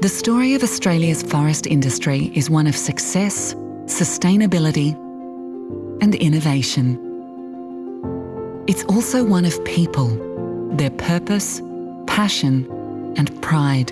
The story of Australia's forest industry is one of success, sustainability, and innovation. It's also one of people, their purpose, passion, and pride.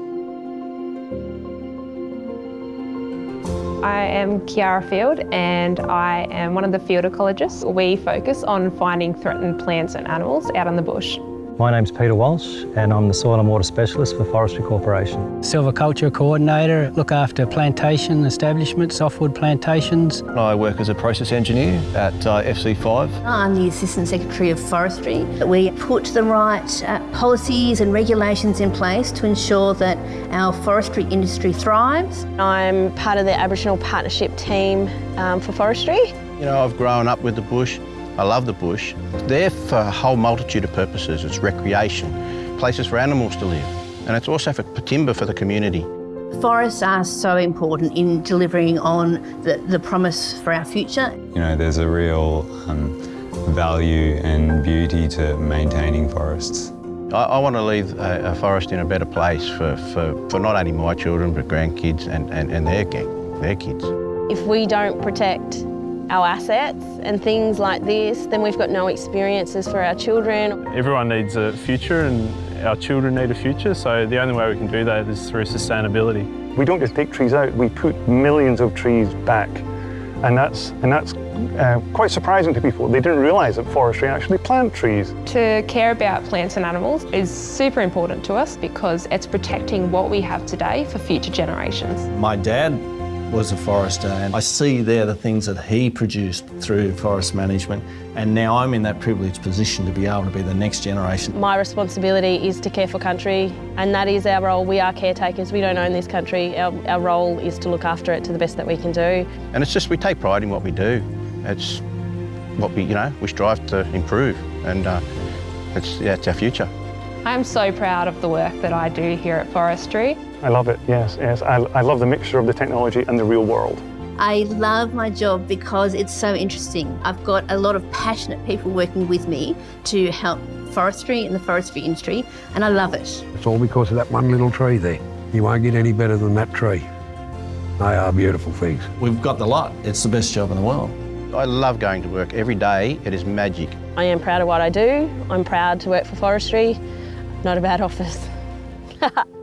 I am Kiara Field and I am one of the field ecologists. We focus on finding threatened plants and animals out in the bush. My name's Peter Walsh and I'm the Soil and Water Specialist for Forestry Corporation. Silviculture Coordinator, look after plantation establishments, softwood plantations. I work as a process engineer at uh, FC5. I'm the Assistant Secretary of Forestry. We put the right uh, policies and regulations in place to ensure that our forestry industry thrives. I'm part of the Aboriginal Partnership team um, for forestry. You know, I've grown up with the bush. I love the bush. It's there for a whole multitude of purposes. It's recreation, places for animals to live, and it's also for timber for the community. Forests are so important in delivering on the, the promise for our future. You know, there's a real um, value and beauty to maintaining forests. I, I want to leave a, a, forest in a better place for, for, for not only my children, but grandkids and, and, and their their kids. If we don't protect our assets and things like this, then we've got no experiences for our children. Everyone needs a future and our children need a future, so the only way we can do that is through sustainability. We don't just take trees out, we put millions of trees back. And that's, and that's uh, quite surprising to people. They didn't realise that forestry actually plant trees. To care about plants and animals is super important to us because it's protecting what we have today for future generations. My dad was a forester and I see there the things that he produced through forest management and now I'm in that privileged position to be able to be the next generation. My responsibility is to care for country and that is our role. We are caretakers, we don't own this country. Our, our role is to look after it to the best that we can do. And it's just we take pride in what we do. It's what we, you know, we strive to improve and uh, it's, yeah, it's our future. I'm so proud of the work that I do here at Forestry. I love it, yes, yes. I, I love the mixture of the technology and the real world. I love my job because it's so interesting. I've got a lot of passionate people working with me to help forestry and the forestry industry, and I love it. It's all because of that one little tree there. You won't get any better than that tree. They are beautiful things. We've got the lot. It's the best job in the world. I love going to work. Every day, it is magic. I am proud of what I do. I'm proud to work for forestry. Not a bad office.